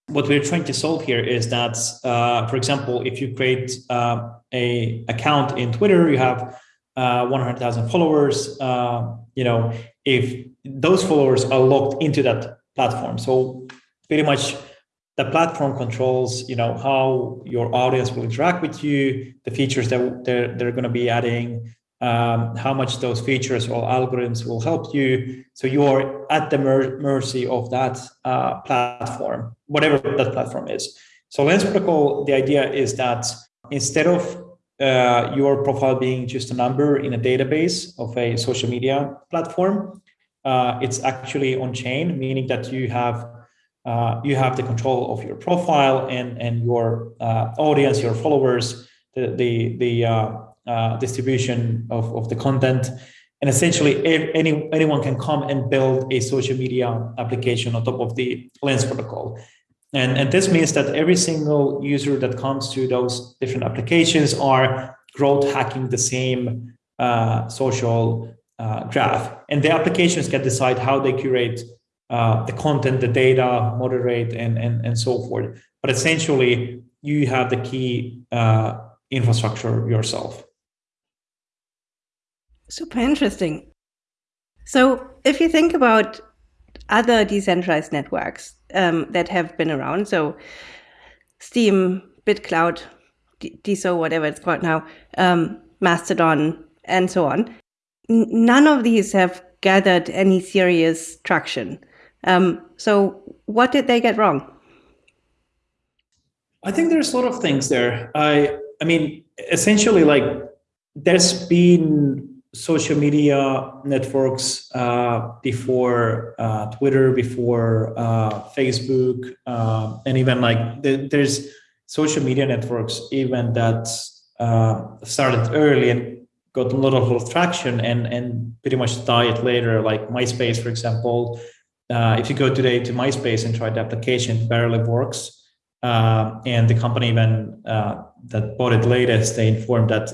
what we're trying to solve here is that, uh, for example, if you create uh, a account in Twitter, you have uh, 100,000 followers. Uh, you know, if those followers are logged into that platform, so pretty much the platform controls, you know, how your audience will interact with you, the features that they're, they're going to be adding, um, how much those features or algorithms will help you. So you are at the mer mercy of that uh, platform, whatever that platform is. So Lens Protocol, the idea is that instead of uh, your profile being just a number in a database of a social media platform, uh, it's actually on chain, meaning that you have uh, you have the control of your profile and and your uh, audience, your followers, the the the uh, uh, distribution of, of the content. And essentially, any, anyone can come and build a social media application on top of the Lens protocol. And, and this means that every single user that comes to those different applications are growth hacking the same uh, social uh, graph. And the applications can decide how they curate uh, the content, the data, moderate, and, and, and so forth. But essentially, you have the key uh, infrastructure yourself. Super interesting. So, if you think about other decentralized networks um, that have been around, so Steem, BitClout, DeSo, whatever it's called now, um, Mastodon, and so on, none of these have gathered any serious traction. Um, so, what did they get wrong? I think there's a lot of things there. I, I mean, essentially, like there's been social media networks uh, before uh, Twitter, before uh, Facebook, uh, and even like the, there's social media networks, even that uh, started early and got a lot of traction and and pretty much died later, like MySpace, for example. Uh, if you go today to MySpace and try the application, barely works. Uh, and the company even uh, that bought it latest, they informed that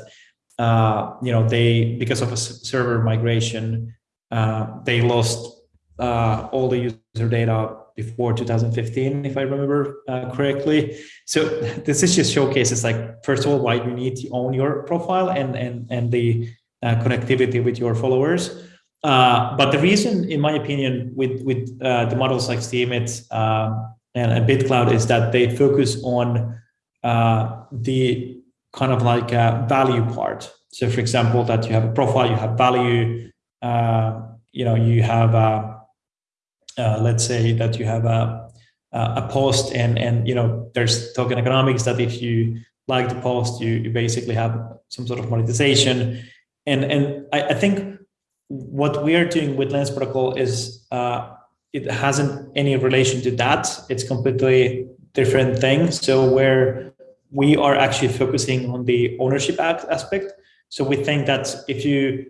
uh, you know they because of a server migration, uh, they lost all the user data before 2015, if I remember correctly. So this is just showcases like, first of all, why you need to own your profile and, and, and the connectivity with your followers. Uh, but the reason, in my opinion, with, with uh, the models like Steemit um, and, and BitClout is that they focus on uh, the kind of like a value part. So for example, that you have a profile, you have value, uh, you know, you have uh, let's say that you have a a post and and you know there's token economics that if you like the post you, you basically have some sort of monetization and and I, I think what we are doing with lens protocol is uh, it hasn't any relation to that. It's completely different thing. So where we are actually focusing on the ownership aspect. So we think that if you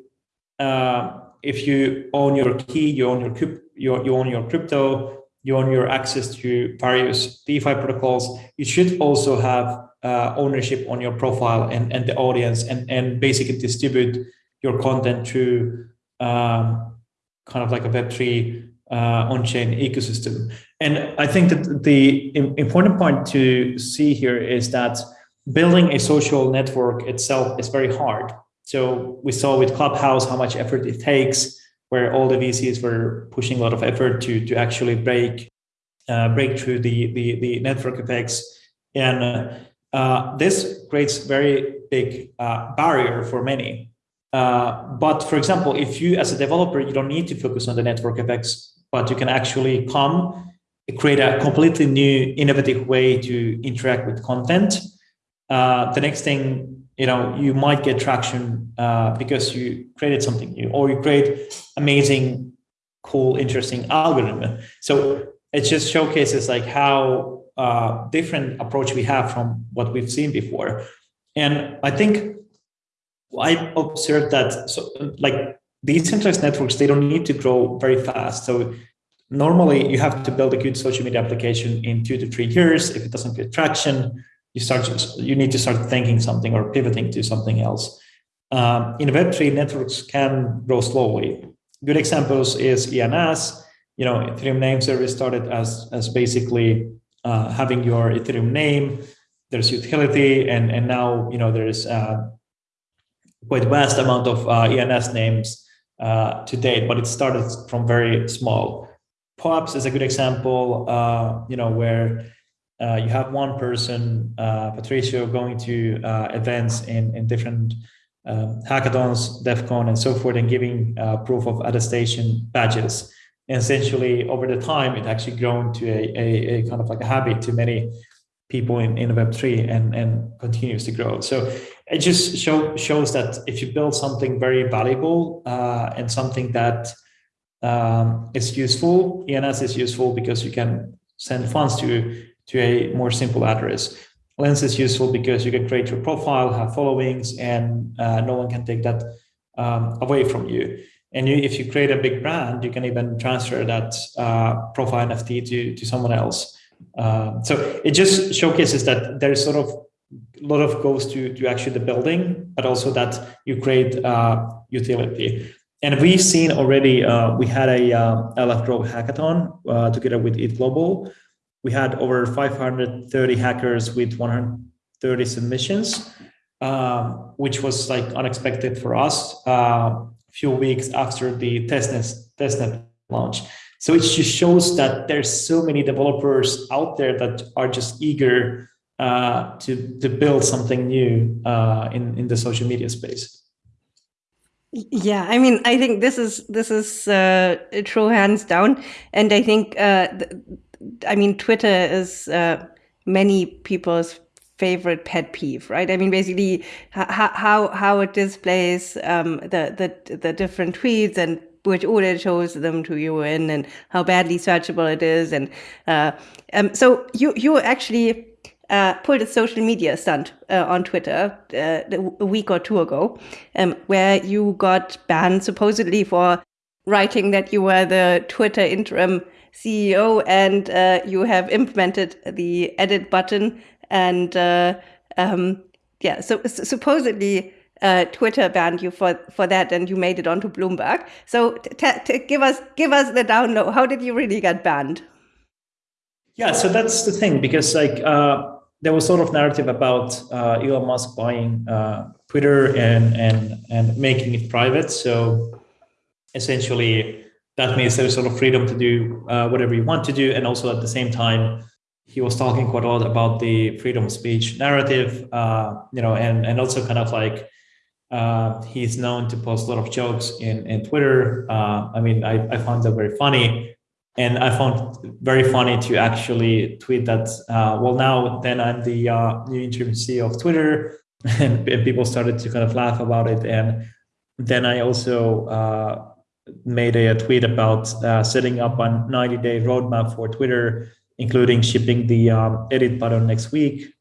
uh, if you own your key you own your you, you own your crypto, you own your access to various DeFi protocols, you should also have uh, ownership on your profile and, and the audience and, and basically distribute your content to um, kind of like a Web3 uh, on-chain ecosystem. And I think that the important point to see here is that building a social network itself is very hard. So we saw with Clubhouse how much effort it takes where all the VCs were pushing a lot of effort to to actually break uh, break through the, the the network effects, and uh, this creates very big uh, barrier for many. Uh, but for example, if you as a developer you don't need to focus on the network effects, but you can actually come create a completely new innovative way to interact with content. Uh, the next thing you know you might get traction uh, because you created something new or you create amazing cool interesting algorithm so it just showcases like how uh, different approach we have from what we've seen before and i think i observed that so like decentralized networks they don't need to grow very fast so normally you have to build a good social media application in two to three years if it doesn't get traction you start you need to start thinking something or pivoting to something else. Um, in Web3, networks can grow slowly. Good examples is ENS. You know, Ethereum name service started as as basically uh, having your Ethereum name. There's utility, and and now you know there's uh, quite vast amount of uh, ENS names uh, to date, but it started from very small. POAPs is a good example. Uh, you know where you have one person, Patricio, going to events in, in different um, hackathons, Devcon, and so forth, and giving uh, proof of attestation badges. And essentially, over the time, it actually grown to a, a, a kind of like a habit to many people in, in Web3 and, and continues to grow. So it just show, shows that if you build something very valuable uh, and something that um, is useful, ENS is useful because you can send funds to to a more simple address. Lens is useful because you can create your profile, have followings, and uh, no one can take that um, away from you. And you, if you create a big brand, you can even transfer that uh, profile NFT to, to someone else. Um, so it just showcases that there's sort of a lot of goes to, to actually the building, but also that you create uh, utility. And we've seen already, uh, we had a uh, Grow hackathon uh, together with ETH Global, we had over 530 hackers with 130 submissions, um, which was like unexpected for us uh, a few weeks after the testnet, testnet launch. So it just shows that there's so many developers out there that are just eager uh, to, to build something new uh, in, in the social media space. Yeah, I mean, I think this is this is uh, true hands down, and I think uh, I mean, Twitter is uh, many people's favorite pet peeve, right? I mean, basically, how how it displays um, the the the different tweets and which order it shows them to you in, and how badly searchable it is, and uh, um, so you you actually uh, pulled a social media stunt uh, on Twitter uh, a week or two ago, um, where you got banned supposedly for writing that you were the Twitter interim CEO and uh, you have implemented the edit button. And uh, um, yeah, so, supposedly uh, Twitter banned you for for that, and you made it onto Bloomberg. So give us give us the download. How did you really get banned? Yeah, so that's the thing because like uh, there was sort of narrative about uh, Elon Musk buying uh, Twitter and and and making it private. So essentially, that means there's sort of freedom to do uh, whatever you want to do, and also at the same time, he was talking quite a lot about the freedom of speech narrative, uh, you know, and and also kind of like uh, he's known to post a lot of jokes in, in Twitter. Uh, I mean, I, I found that very funny. And I found very funny to actually tweet that, uh, well, now then I'm the uh, new interim CEO of Twitter. And, and, people started to kind of laugh about it. And then I also uh, made a, tweet about uh, setting up a 90 day roadmap for Twitter, including shipping the um, edit button next week,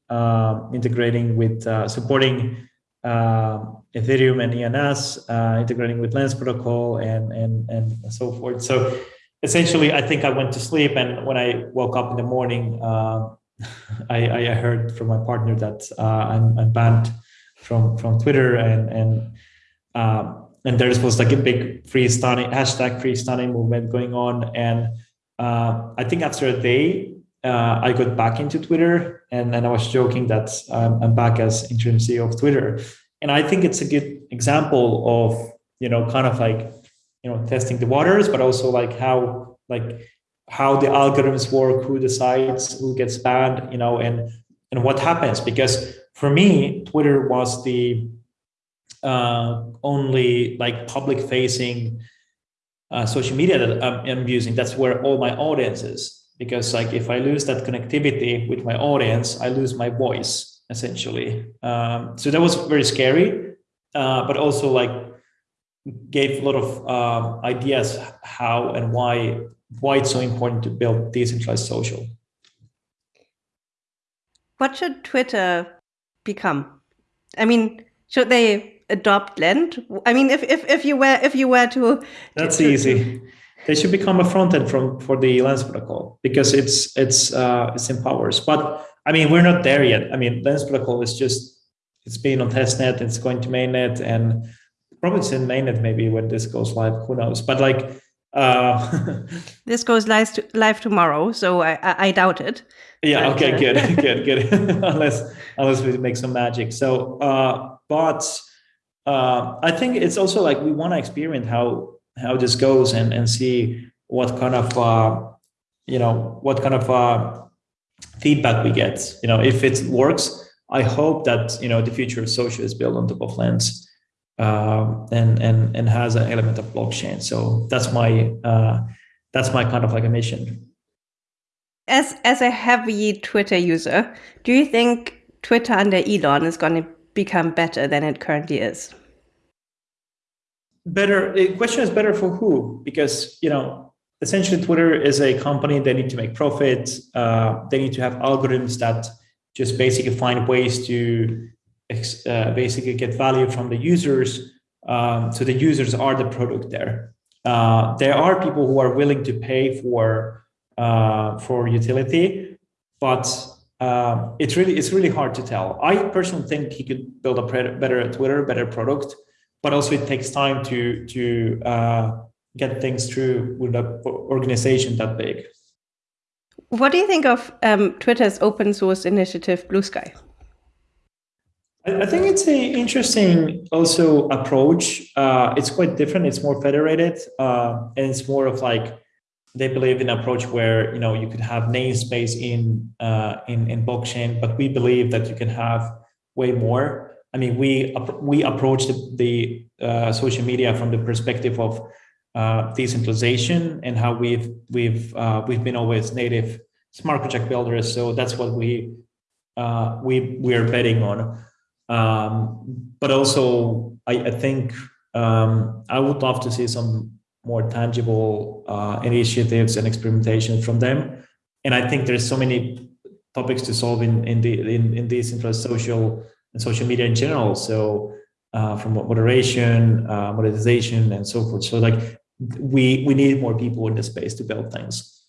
integrating with supporting uh, Ethereum and ENS, uh, integrating with Lens protocol and, and, and so forth. So essentially, I think I went to sleep and when I woke up in the morning, uh, I, I heard from my partner that uh, I'm, I'm, banned from, from Twitter and, and, um, and there was like a big free Stani hashtag free Stani movement going on. And uh, I think after a day, uh, I got back into Twitter and, and I was joking that um, I'm back as interim CEO of Twitter. And I think it's a good example of, you know, kind of like, you know, testing the waters, but also like how, like how the algorithms work, who decides who gets banned, you know, and, and what happens. Because for me, Twitter was the uh, only like public facing uh, social media that I'm, I'm using. That's where all my audience is because like if I lose that connectivity with my audience, I lose my voice essentially. Um, so that was very scary, uh, but also like gave a lot of uh, ideas how and why why it's so important to build decentralized social. What should Twitter become? I mean, should they adopt Lens? I mean, if if, if you were if you were to that's to, easy. They should become a front end from for the Lens protocol because it's it's uh, it's empowers. But I mean, we're not there yet. I mean, Lens protocol is just it's been on testnet, it's going to mainnet, and probably it's in mainnet maybe when this goes live. Who knows? But like. Uh, this goes live to, live tomorrow, so I, I, I doubt it. Yeah. Okay. Uh, good. good. Good. unless unless we make some magic. So, uh, but uh, I think it's also like we want to experiment how how this goes and and see what kind of uh, you know what kind of uh, feedback we get. You know, if it works, I hope that you know the future of social is built on top of Lens. Uh, and and and has an element of blockchain. So that's my uh, that's my kind of like a mission. As as a heavy Twitter user, do you think Twitter under Elon is going to become better than it currently is? better the question is better for who because you know essentially twitter is a company they need to make profit uh, they need to have algorithms that just basically find ways to uh, basically get value from the users um, so the users are the product there uh, there are people who are willing to pay for uh, for utility but uh, it's really it's really hard to tell i personally think he could build a better twitter better product but also it takes time to to uh, get things through with an organization that big. What do you think of um, Twitter's open source initiative, Bluesky? I, I think it's an interesting also approach. Uh, it's quite different. It's more federated, uh, and it's more of like they believe in an approach where you know you could have namespace in uh, in in blockchain, but we believe that you can have way more. I mean, we we approach the, the uh, social media from the perspective of uh, decentralization and how we've we've uh, we've been always native smart contract builders. So that's what we we we are betting on. Um, but also, I, I think um, I would love to see some more tangible uh, initiatives and experimentation from them. And I think there's so many topics to solve in in the in, in these social and social media in general. So uh, from moderation, uh, monetization, and so forth. So like we we need more people in the space to build things.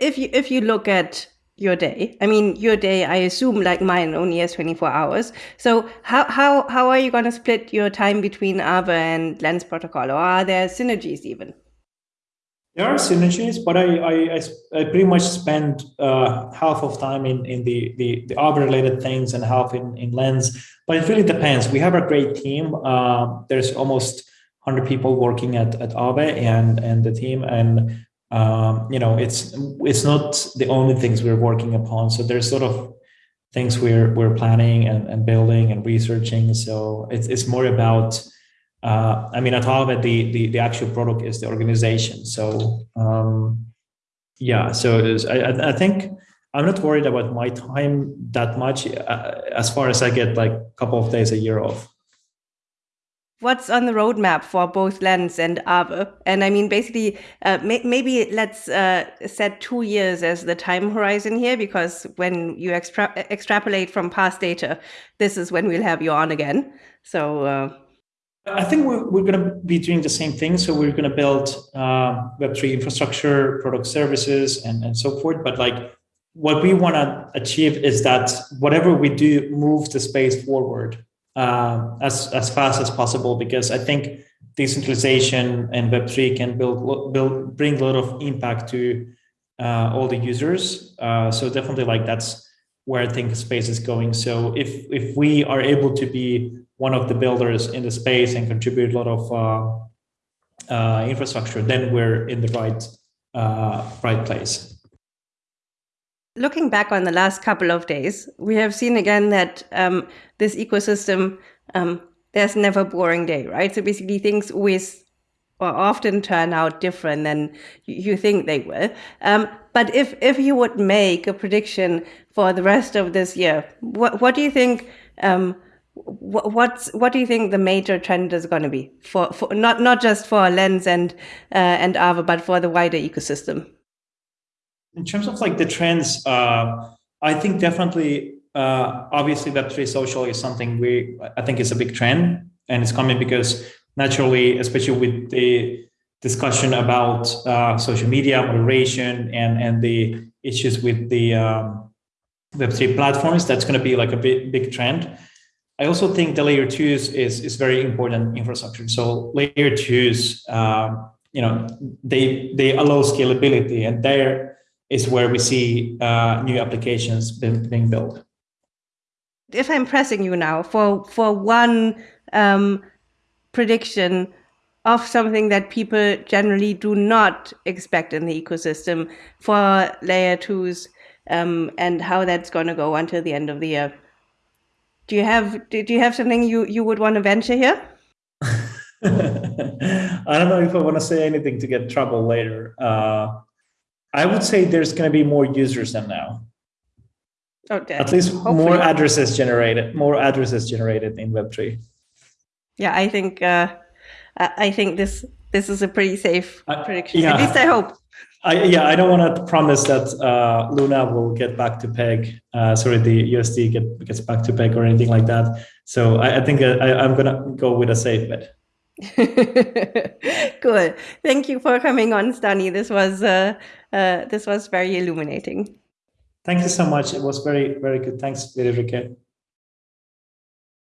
If you if you look at your day, I mean your day, I assume like mine only has twenty four hours. So how how how are you going to split your time between Aave and Lens Protocol, or are there synergies even? There are synergies, but I I, I pretty much spend uh, half of time in in the the, the related things and half in in Lens. But it really depends. We have a great team. Uh, there's almost 100 people working at at Aave and and the team and um, you know it's it's not the only things we're working upon. So there's sort of things we're we're planning and, and building and researching. So it's it's more about uh, I mean, at Aave, the, the, the actual product is the organization. So, um, yeah, so I, I think I'm not worried about my time that much uh, as far as I get like a couple of days a year off. What's on the roadmap for both Lens and Aave? And I mean, basically, uh, may maybe let's uh, set two years as the time horizon here, because when you extra extrapolate from past data, this is when we'll have you on again. So uh, I think we're, we're going to be doing the same thing. So we're going to build uh, Web3 infrastructure, product services, and, and so forth. But like what we want to achieve is that whatever we do moves the space forward uh, as, as fast as possible, because I think decentralization and Web3 can build, build bring a lot of impact to uh, all the users. Uh, so definitely like that's where I think space is going. So if if we are able to be one of the builders in the space and contribute a lot of uh, uh, infrastructure, then we're in the right uh, right place. Looking back on the last couple of days, we have seen again that um, this ecosystem, um, there's never a boring day, right? So basically, things always or often turn out different than you think they will. Um, but if if you would make a prediction for the rest of this year, what what do you think? Um, what's what do you think the major trend is going to be for, for not not just for lens and uh, and Aave but for the wider ecosystem in terms of like the trends uh, i think definitely uh, obviously web3 social is something we i think is a big trend and it's coming because naturally especially with the discussion about uh, social media moderation and and the issues with the um, web3 platforms that's going to be like a big big trend I also think the layer twos is, is very important infrastructure. So layer twos, um, you know, they, they allow scalability and there is where we see uh, new applications being, being built. If I'm pressing you now for, for one um, prediction of something that people generally do not expect in the ecosystem for layer twos um, and how that's going to go until the end of the year, do you have do you have something you you would want to venture here? I don't know if I want to say anything to get trouble later. Uh, I would say there's going to be more users than now. Okay. At least Hopefully. more addresses generated, more addresses generated in Web3. Yeah, I think uh, I think this this is a pretty safe uh, prediction. Yeah. At least I hope. I, yeah, I don't want to promise that uh, Luna will get back to peg. Uh, sorry, the UST get, gets back to peg or anything like that. So I, I think uh, I, am gonna go with a safe bet. cool. Thank you for coming on, Stani. This was uh, uh, this was very illuminating. Thank you so much. It was very very good. Thanks, Friederike.